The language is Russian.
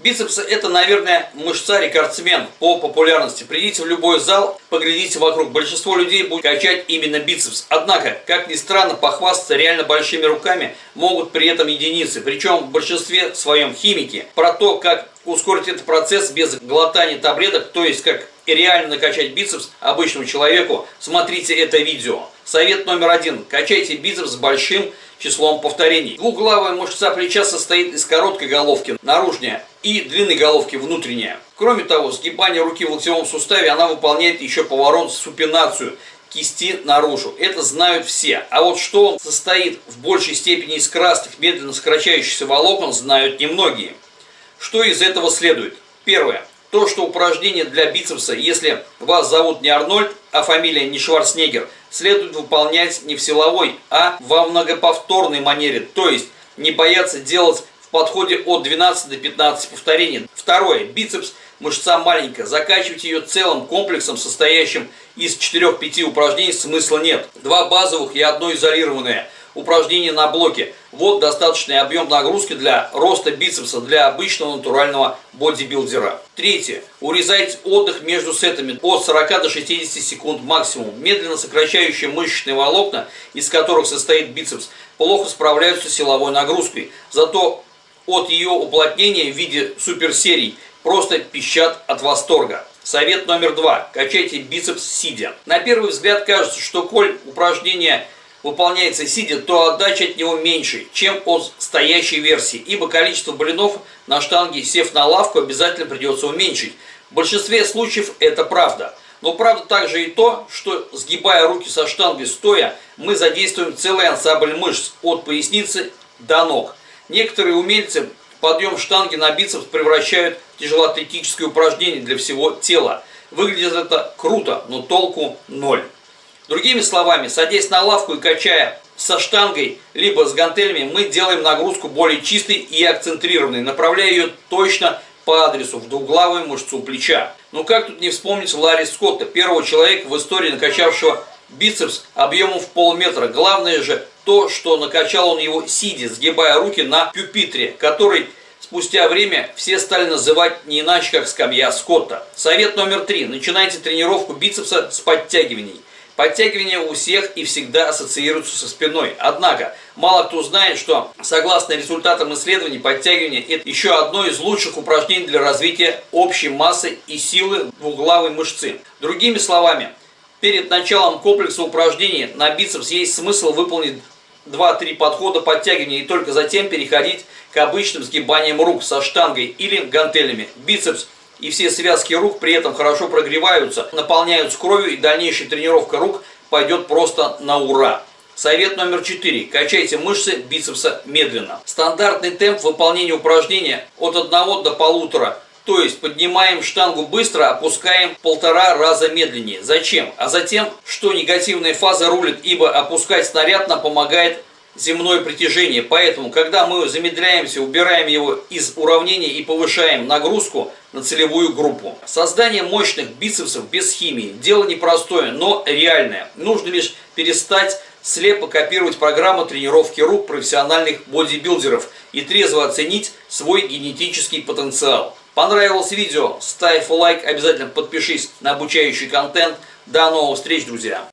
Бицепсы это, наверное, мышца-рекордсмен по популярности. Придите в любой зал, поглядите вокруг. Большинство людей будет качать именно бицепс. Однако, как ни странно, похвастаться реально большими руками могут при этом единицы. Причем в большинстве своем химики. Про то, как ускорить этот процесс без глотания таблеток, то есть как реально накачать бицепс обычному человеку, смотрите это видео. Совет номер один. Качайте бицепс с большим числом повторений. Двуглавая мышца плеча состоит из короткой головки, наружная, и длинной головки, внутренняя. Кроме того, сгибание руки в локтевом суставе, она выполняет еще поворот, супинацию кисти наружу. Это знают все. А вот что он состоит в большей степени из красных, медленно сокращающихся волокон, знают немногие. Что из этого следует? Первое. То, что упражнение для бицепса, если вас зовут не Арнольд, а фамилия не Шварценеггер, следует выполнять не в силовой, а во многоповторной манере. То есть не бояться делать в подходе от 12 до 15 повторений. Второе. Бицепс мышца маленькая. Закачивать ее целым комплексом, состоящим из 4-5 упражнений, смысла нет. Два базовых и одно изолированное – упражнения на блоке. Вот достаточный объем нагрузки для роста бицепса для обычного натурального бодибилдера. Третье. Урезайте отдых между сетами от 40 до 60 секунд максимум. Медленно сокращающие мышечные волокна, из которых состоит бицепс, плохо справляются с силовой нагрузкой. Зато от ее уплотнения в виде суперсерий просто пищат от восторга. Совет номер два. Качайте бицепс сидя. На первый взгляд кажется, что коль упражнение выполняется сидя, то отдача от него меньше, чем от стоящей версии, ибо количество блинов на штанге, сев на лавку, обязательно придется уменьшить. В большинстве случаев это правда. Но правда также и то, что сгибая руки со штангой стоя, мы задействуем целый ансамбль мышц от поясницы до ног. Некоторые умельцы подъем штанги на бицепс превращают в тяжелоатлетическое упражнение для всего тела. Выглядит это круто, но толку ноль. Другими словами, садясь на лавку и качая со штангой, либо с гантелями, мы делаем нагрузку более чистой и акцентрированной, направляя ее точно по адресу в двуглавую мышцу плеча. Ну как тут не вспомнить Ларри Скотта, первого человека в истории, накачавшего бицепс объемом в полметра. Главное же то, что накачал он его сидя, сгибая руки на пюпитре, который спустя время все стали называть не иначе, как скамья Скотта. Совет номер три. Начинайте тренировку бицепса с подтягиваний. Подтягивания у всех и всегда ассоциируются со спиной. Однако, мало кто знает, что, согласно результатам исследований, подтягивание – это еще одно из лучших упражнений для развития общей массы и силы двуглавой мышцы. Другими словами, перед началом комплекса упражнений на бицепс есть смысл выполнить 2-3 подхода подтягивания и только затем переходить к обычным сгибаниям рук со штангой или гантелями. Бицепс – и все связки рук при этом хорошо прогреваются, наполняются кровью и дальнейшая тренировка рук пойдет просто на ура. Совет номер 4. Качайте мышцы бицепса медленно. Стандартный темп выполнения упражнения от 1 до полутора. То есть поднимаем штангу быстро, опускаем полтора раза медленнее. Зачем? А затем, что негативная фаза рулит, ибо опускать снаряд нам помогает земное притяжение. Поэтому, когда мы замедляемся, убираем его из уравнения и повышаем нагрузку на целевую группу. Создание мощных бицепсов без химии – дело непростое, но реальное. Нужно лишь перестать слепо копировать программу тренировки рук профессиональных бодибилдеров и трезво оценить свой генетический потенциал. Понравилось видео? Ставь лайк, обязательно подпишись на обучающий контент. До новых встреч, друзья!